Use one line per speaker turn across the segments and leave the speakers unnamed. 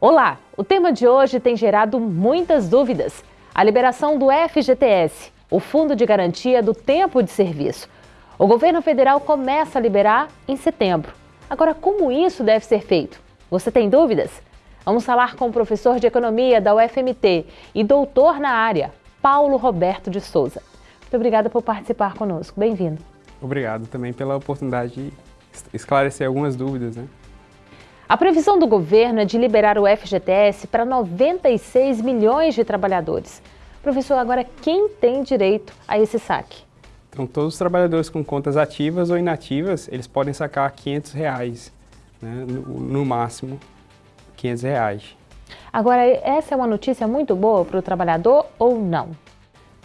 Olá! O tema de hoje tem gerado muitas dúvidas. A liberação do FGTS, o Fundo de Garantia do Tempo de Serviço. O governo federal começa a liberar em setembro. Agora, como isso deve ser feito? Você tem dúvidas? Vamos falar com o professor de Economia da UFMT e doutor na área, Paulo Roberto de Souza. Muito obrigada por participar conosco. Bem-vindo.
Obrigado também pela oportunidade de esclarecer algumas dúvidas. Né?
A previsão do governo é de liberar o FGTS para 96 milhões de trabalhadores. Professor, agora quem tem direito a esse saque?
Então, todos os trabalhadores com contas ativas ou inativas, eles podem sacar 500 reais, né? no, no máximo 500 reais.
Agora, essa é uma notícia muito boa para o trabalhador ou não?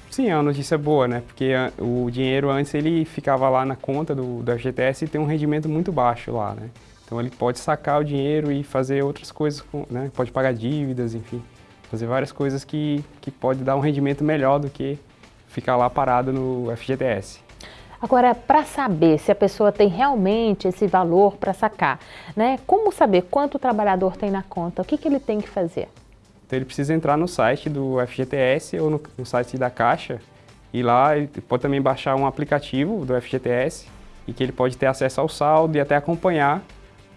Sim, é uma notícia boa, né? Porque o dinheiro antes ele ficava lá na conta do, do FGTS e tem um rendimento muito baixo lá, né? Então ele pode sacar o dinheiro e fazer outras coisas, né? pode pagar dívidas, enfim, fazer várias coisas que, que pode dar um rendimento melhor do que ficar lá parado no FGTS.
Agora, para saber se a pessoa tem realmente esse valor para sacar, né? como saber quanto o trabalhador tem na conta, o que, que ele tem que fazer?
Então ele precisa entrar no site do FGTS ou no, no site da Caixa e lá ele pode também baixar um aplicativo do FGTS e que ele pode ter acesso ao saldo e até acompanhar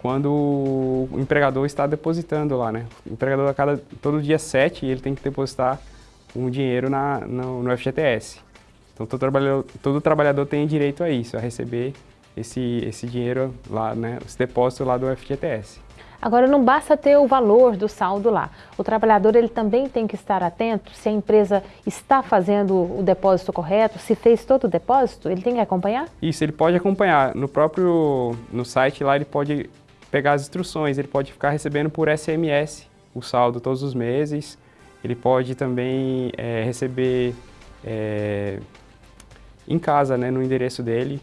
quando o empregador está depositando lá, né? O empregador, a cada, todo dia 7, ele tem que depositar um dinheiro na, no, no FGTS. Então, todo trabalhador, todo trabalhador tem direito a isso, a receber esse, esse dinheiro lá, né? Esse depósito lá do FGTS.
Agora, não basta ter o valor do saldo lá. O trabalhador ele também tem que estar atento se a empresa está fazendo o depósito correto, se fez todo o depósito, ele tem que acompanhar?
Isso, ele pode acompanhar. No próprio no site lá, ele pode pegar as instruções, ele pode ficar recebendo por SMS o saldo todos os meses, ele pode também é, receber é, em casa, né, no endereço dele,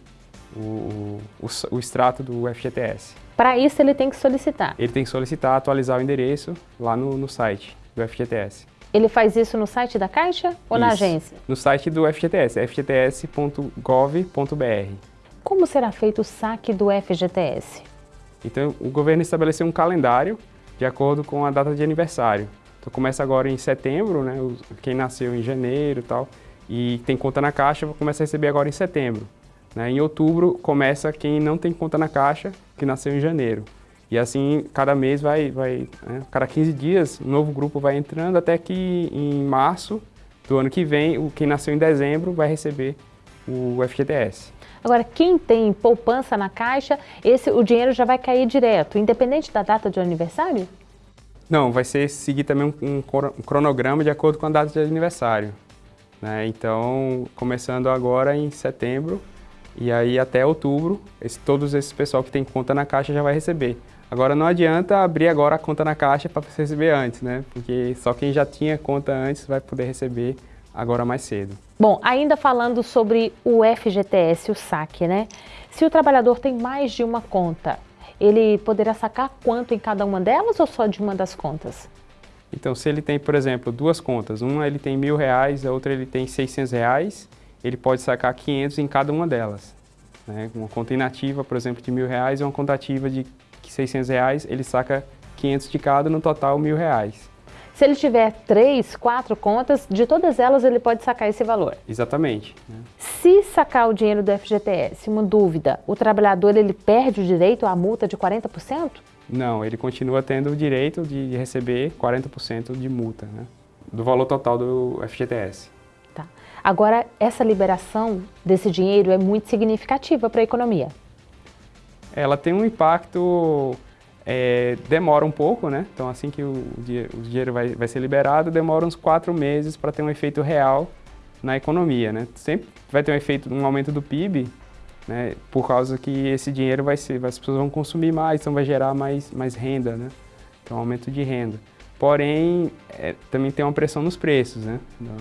o, o, o extrato do FGTS.
Para isso ele tem que solicitar?
Ele tem que solicitar, atualizar o endereço lá no, no site do FGTS.
Ele faz isso no site da Caixa ou isso, na agência?
No site do FGTS, fgts.gov.br.
Como será feito o saque do FGTS?
Então, o governo estabeleceu um calendário de acordo com a data de aniversário. Então, começa agora em setembro, né? Quem nasceu em janeiro e tal, e tem conta na Caixa, começa a receber agora em setembro. Né? Em outubro, começa quem não tem conta na Caixa, que nasceu em janeiro. E assim, cada mês vai, vai né? cada 15 dias, um novo grupo vai entrando, até que em março do ano que vem, quem nasceu em dezembro vai receber o FGTS.
Agora, quem tem poupança na caixa, esse, o dinheiro já vai cair direto, independente da data de aniversário?
Não, vai ser seguir também um, um cronograma de acordo com a data de aniversário. Né? Então, começando agora em setembro, e aí até outubro, esse, todos esses pessoal que tem conta na caixa já vai receber. Agora não adianta abrir agora a conta na caixa para receber antes, né? Porque só quem já tinha conta antes vai poder receber agora mais cedo.
Bom, ainda falando sobre o FGTS, o saque, né? Se o trabalhador tem mais de uma conta, ele poderá sacar quanto em cada uma delas ou só de uma das contas?
Então, se ele tem, por exemplo, duas contas, uma ele tem mil reais, a outra ele tem 600 reais, ele pode sacar 500 em cada uma delas. Né? Uma conta inativa, por exemplo, de mil reais e uma conta ativa de 600 reais, ele saca 500 de cada, no total mil reais.
Se ele tiver três, quatro contas, de todas elas ele pode sacar esse valor.
Exatamente. Né?
Se sacar o dinheiro do FGTS, uma dúvida, o trabalhador ele perde o direito à multa de 40%?
Não, ele continua tendo o direito de receber 40% de multa, né? do valor total do FGTS.
Tá. Agora, essa liberação desse dinheiro é muito significativa para a economia.
Ela tem um impacto é, demora um pouco, né? Então assim que o, o dinheiro vai, vai ser liberado, demora uns quatro meses para ter um efeito real na economia, né? Sempre vai ter um efeito, um aumento do PIB, né? Por causa que esse dinheiro vai ser, as pessoas vão consumir mais, então vai gerar mais, mais renda, né? Então aumento de renda. Porém, é, também tem uma pressão nos preços, né? Então,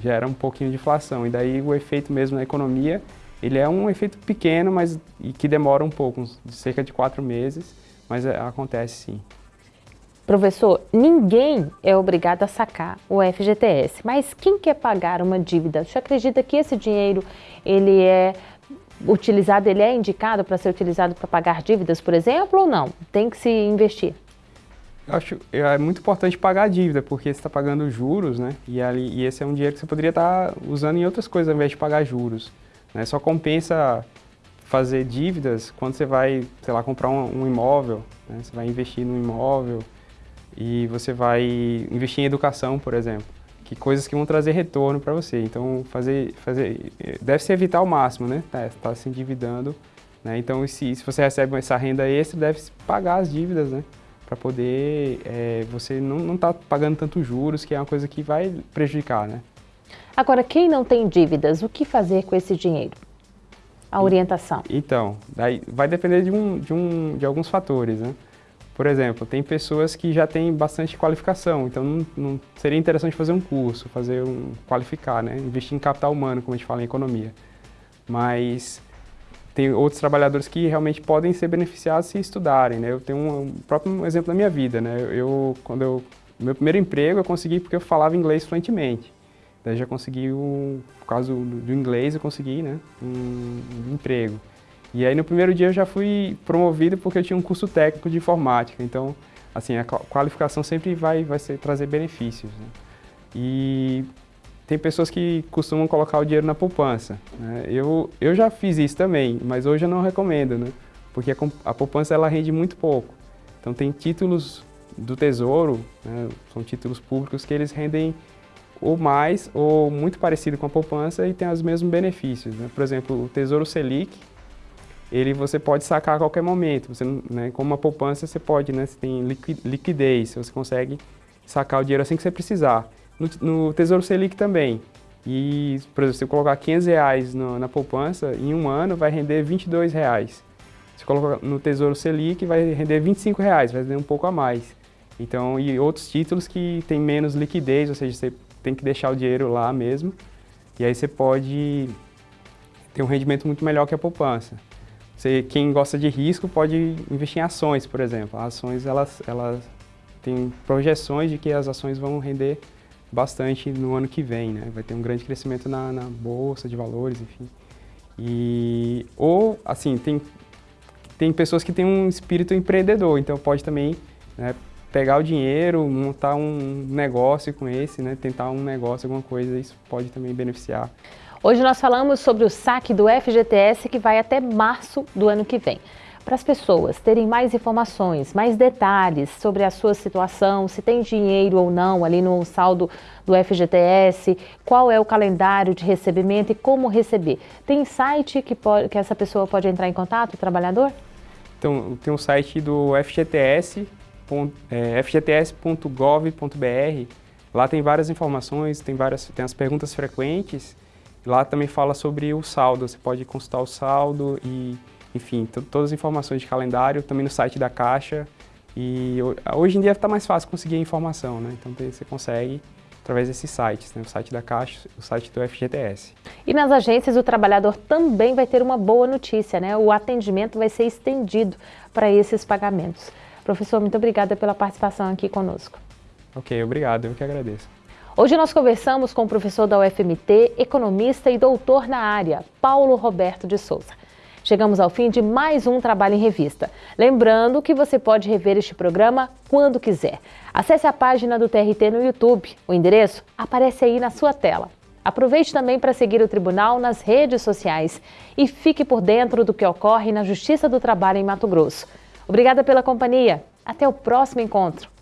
gera um pouquinho de inflação e daí o efeito mesmo na economia, ele é um efeito pequeno, mas que demora um pouco, cerca de quatro meses, mas é, acontece sim.
Professor, ninguém é obrigado a sacar o FGTS, mas quem quer pagar uma dívida? Você acredita que esse dinheiro ele é utilizado, ele é indicado para ser utilizado para pagar dívidas, por exemplo, ou não? Tem que se investir?
Eu acho é muito importante pagar a dívida, porque você está pagando juros, né? E, ali, e esse é um dinheiro que você poderia estar tá usando em outras coisas ao invés de pagar juros. Né? Só compensa fazer dívidas quando você vai, sei lá, comprar um, um imóvel, né? você vai investir no imóvel e você vai investir em educação, por exemplo, que coisas que vão trazer retorno para você. Então, fazer, fazer, deve-se evitar ao máximo, né? Tá, tá se endividando, né? Então, se, se você recebe essa renda extra, deve-se pagar as dívidas, né? Para poder, é, você não estar tá pagando tanto juros, que é uma coisa que vai prejudicar, né?
Agora, quem não tem dívidas, o que fazer com esse dinheiro? A orientação.
Então, daí vai depender de, um, de, um, de alguns fatores, né? Por exemplo, tem pessoas que já têm bastante qualificação, então não, não, seria interessante fazer um curso, fazer um qualificar, né? Investir em capital humano, como a gente fala em economia. Mas tem outros trabalhadores que realmente podem ser beneficiados se estudarem, né? Eu tenho um, um próprio exemplo da minha vida, né? Eu, quando eu, meu primeiro emprego eu consegui porque eu falava inglês fluentemente. Daí já consegui, por causa do, do inglês, eu consegui né, um, um, emprego. E aí no primeiro dia eu já fui promovido porque eu tinha um curso técnico de informática. Então, assim, a qualificação sempre vai, vai ser, trazer benefícios. Né? E tem pessoas que costumam colocar o dinheiro na poupança. Né? Eu, eu já fiz isso também, mas hoje eu não recomendo, né? porque a, a poupança ela rende muito pouco. Então tem títulos do Tesouro, né? são títulos públicos que eles rendem ou mais, ou muito parecido com a poupança e tem os mesmos benefícios. Né? Por exemplo, o Tesouro Selic, ele você pode sacar a qualquer momento. Você, né, como uma poupança, você pode, né, você tem liquidez, você consegue sacar o dinheiro assim que você precisar. No, no Tesouro Selic também. E, por exemplo, se você colocar 500 reais no, na poupança, em um ano vai render 22 reais. Se colocar no Tesouro Selic, vai render 25 reais, vai render um pouco a mais. Então, e outros títulos que têm menos liquidez, ou seja, você tem que deixar o dinheiro lá mesmo. E aí você pode ter um rendimento muito melhor que a poupança. Você, quem gosta de risco pode investir em ações, por exemplo. As ações, elas, elas têm projeções de que as ações vão render bastante no ano que vem, né? Vai ter um grande crescimento na, na bolsa de valores, enfim. E, ou, assim, tem, tem pessoas que têm um espírito empreendedor, então pode também né, pegar o dinheiro, montar um negócio com esse, né? tentar um negócio, alguma coisa, isso pode também beneficiar.
Hoje nós falamos sobre o saque do FGTS que vai até março do ano que vem. Para as pessoas terem mais informações, mais detalhes sobre a sua situação, se tem dinheiro ou não ali no saldo do FGTS, qual é o calendário de recebimento e como receber. Tem site que, pode, que essa pessoa pode entrar em contato, o trabalhador?
Então, tem um site do FGTS, fgts.gov.br. Lá tem várias informações, tem, várias, tem as perguntas frequentes. Lá também fala sobre o saldo, você pode consultar o saldo e, enfim, todas as informações de calendário, também no site da Caixa. E hoje em dia está mais fácil conseguir a informação, né? Então você consegue através desses sites, né? o site da Caixa, o site do FGTS.
E nas agências o trabalhador também vai ter uma boa notícia, né? O atendimento vai ser estendido para esses pagamentos. Professor, muito obrigada pela participação aqui conosco.
Ok, obrigado, eu que agradeço.
Hoje nós conversamos com o professor da UFMT, economista e doutor na área, Paulo Roberto de Souza. Chegamos ao fim de mais um Trabalho em Revista. Lembrando que você pode rever este programa quando quiser. Acesse a página do TRT no YouTube. O endereço aparece aí na sua tela. Aproveite também para seguir o Tribunal nas redes sociais e fique por dentro do que ocorre na Justiça do Trabalho em Mato Grosso. Obrigada pela companhia. Até o próximo encontro.